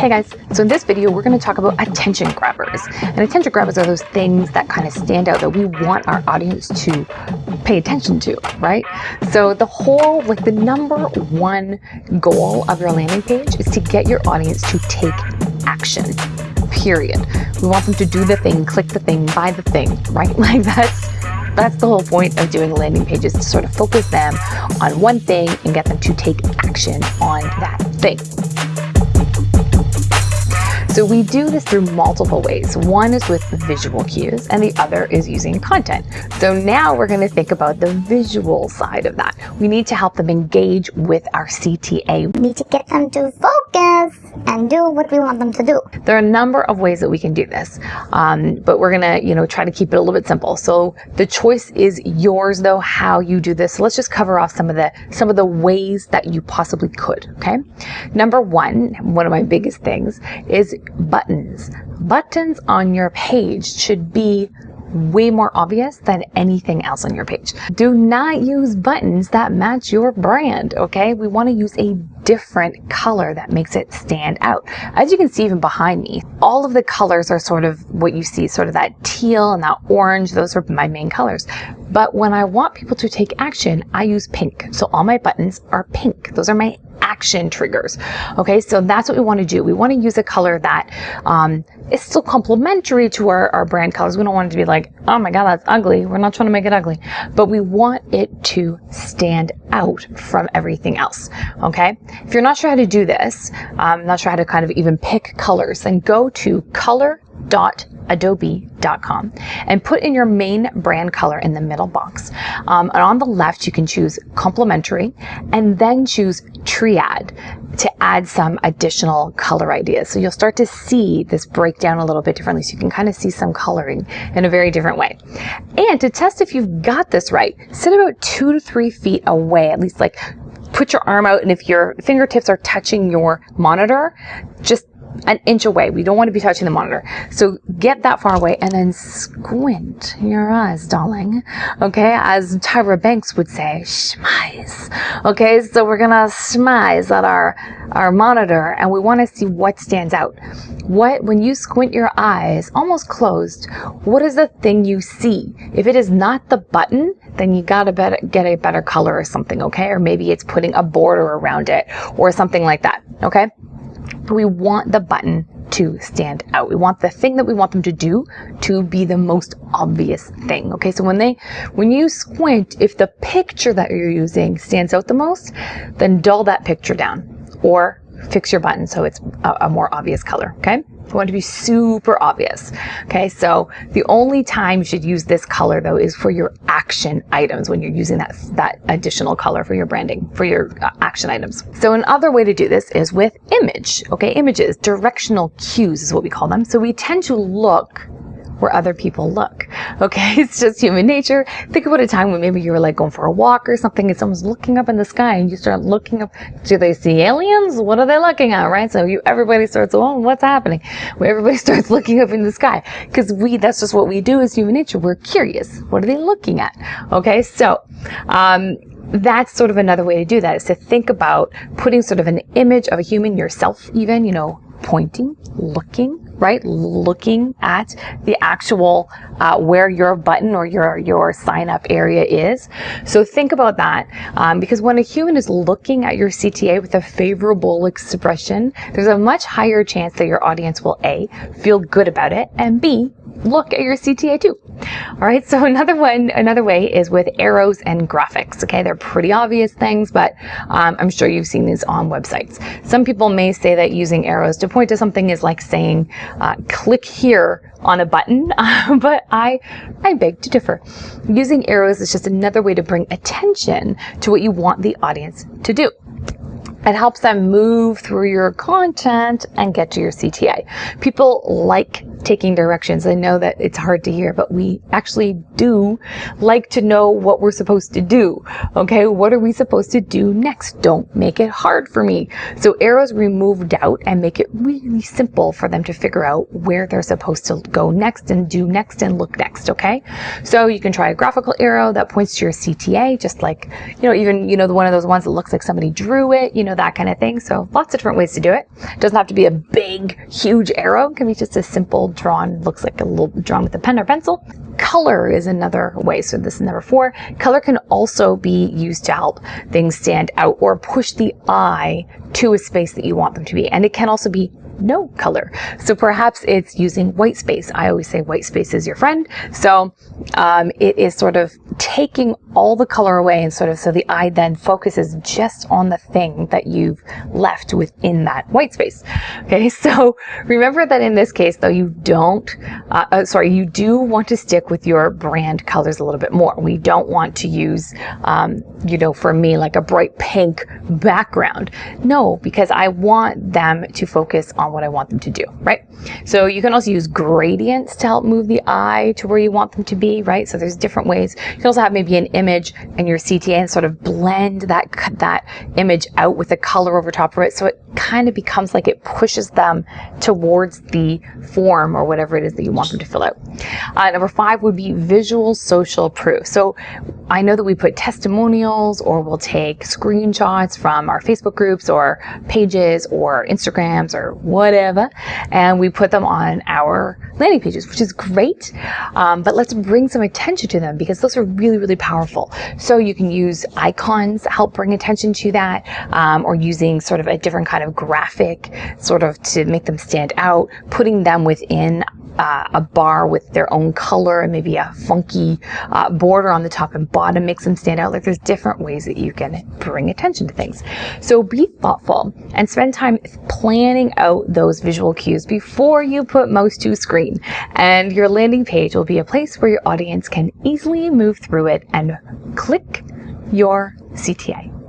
Hey guys, so in this video we're going to talk about attention grabbers. And attention grabbers are those things that kind of stand out that we want our audience to pay attention to, right? So the whole, like the number one goal of your landing page is to get your audience to take action, period. We want them to do the thing, click the thing, buy the thing, right? Like that's that's the whole point of doing landing pages to sort of focus them on one thing and get them to take action on that thing. So we do this through multiple ways. One is with visual cues and the other is using content. So now we're going to think about the visual side of that. We need to help them engage with our CTA. We need to get them to and do what we want them to do. There are a number of ways that we can do this, um, but we're to, you know, try to keep it a little bit simple. So the choice is yours, though, how you do this. So let's just cover off some of the some of the ways that you possibly could. Okay, number one, one of my biggest things is buttons. Buttons on your page should be way more obvious than anything else on your page. Do not use buttons that match your brand, okay? We want to use a different color that makes it stand out. As you can see even behind me, all of the colors are sort of what you see, sort of that teal and that orange. Those are my main colors. But when I want people to take action, I use pink. So all my buttons are pink. Those are my action triggers. Okay, so that's what we want to do. We want to use a color that um, is still complementary to our, our brand colors. We don't want it to be like, oh my God, that's ugly. We're not trying to make it ugly, but we want it to stand out from everything else. Okay, if you're not sure how to do this, um, not sure how to kind of even pick colors, then go to color dot adobe.com and put in your main brand color in the middle box. Um, and on the left, you can choose complementary and then choose triad to add some additional color ideas. So you'll start to see this breakdown a little bit differently. So you can kind of see some coloring in a very different way. And to test if you've got this right, sit about two to three feet away, at least like put your arm out and if your fingertips are touching your monitor, just an inch away. We don't want to be touching the monitor. So get that far away and then squint your eyes, darling. Okay, as Tyra Banks would say, schmize. Okay, so we're gonna schmize at our our monitor and we want to see what stands out. What when you squint your eyes, almost closed, what is the thing you see? If it is not the button, then you gotta better, get a better color or something, okay? Or maybe it's putting a border around it or something like that, okay? We want the button to stand out. We want the thing that we want them to do to be the most obvious thing. Okay, so when they, when you squint, if the picture that you're using stands out the most, then dull that picture down or fix your button so it's a, a more obvious color. Okay. You want to be super obvious. Okay, so the only time you should use this color though is for your action items when you're using that, that additional color for your branding, for your uh, action items. So another way to do this is with image. Okay, images, directional cues is what we call them. So we tend to look where other people look. Okay, it's just human nature. Think about a time when maybe you were like going for a walk or something and someone's looking up in the sky and you start looking up. Do they see aliens? What are they looking at, right? So you, everybody starts, oh, what's happening? Where everybody starts looking up in the sky. Cause we, that's just what we do as human nature. We're curious. What are they looking at? Okay, so, um, that's sort of another way to do that is to think about putting sort of an image of a human yourself even, you know, pointing, looking, right? Looking at the actual uh, where your button or your your sign up area is. So think about that um, because when a human is looking at your CTA with a favorable expression, there's a much higher chance that your audience will a feel good about it and b look at your CTA too. All right. So another one, another way is with arrows and graphics. Okay. They're pretty obvious things, but um, I'm sure you've seen these on websites. Some people may say that using arrows to point to something is like saying, uh, click here on a button, but I, I beg to differ. Using arrows is just another way to bring attention to what you want the audience to do. It helps them move through your content and get to your CTA. People like taking directions. I know that it's hard to hear, but we actually do like to know what we're supposed to do. Okay. What are we supposed to do next? Don't make it hard for me. So arrows remove doubt and make it really simple for them to figure out where they're supposed to go next and do next and look next. Okay. So you can try a graphical arrow that points to your CTA, just like, you know, even, you know, the one of those ones that looks like somebody drew it, you know, know, that kind of thing. So lots of different ways to do it. Doesn't have to be a big, huge arrow. It can be just a simple drawn, looks like a little drawn with a pen or pencil. Color is another way. So this is number four. Color can also be used to help things stand out or push the eye to a space that you want them to be. And it can also be no color. So perhaps it's using white space. I always say white space is your friend. So um, it is sort of taking all the color away and sort of so the eye then focuses just on the thing that you've left within that white space. Okay, so remember that in this case though you don't, uh, uh, sorry, you do want to stick with your brand colors a little bit more. We don't want to use, um, you know, for me like a bright pink background. No, because I want them to focus on what I want them to do, right? So you can also use gradients to help move the eye to where you want them to be, right? So there's different ways. You can also have maybe an image in your CTA and sort of blend that, that image out with a color over top of it. So it kind of becomes like it pushes them towards the form or whatever it is that you want them to fill out. Uh, number five would be visual social proof. So I know that we put testimonials or we'll take screenshots from our Facebook groups or pages or Instagrams or whatever, and we put them on our landing pages, which is great. Um, but let's bring some attention to them because those are really, really powerful. So you can use icons, to help bring attention to that, um, or using sort of a different kind of graphic, sort of to make them stand out, putting them within uh, a bar with their own color and maybe a funky uh, border on the top and bottom makes them stand out. Like there's different ways that you can bring attention to things. So be thoughtful and spend time planning out those visual cues before you put most to screen. And your landing page will be a place where your audience can easily move through it and click your CTA.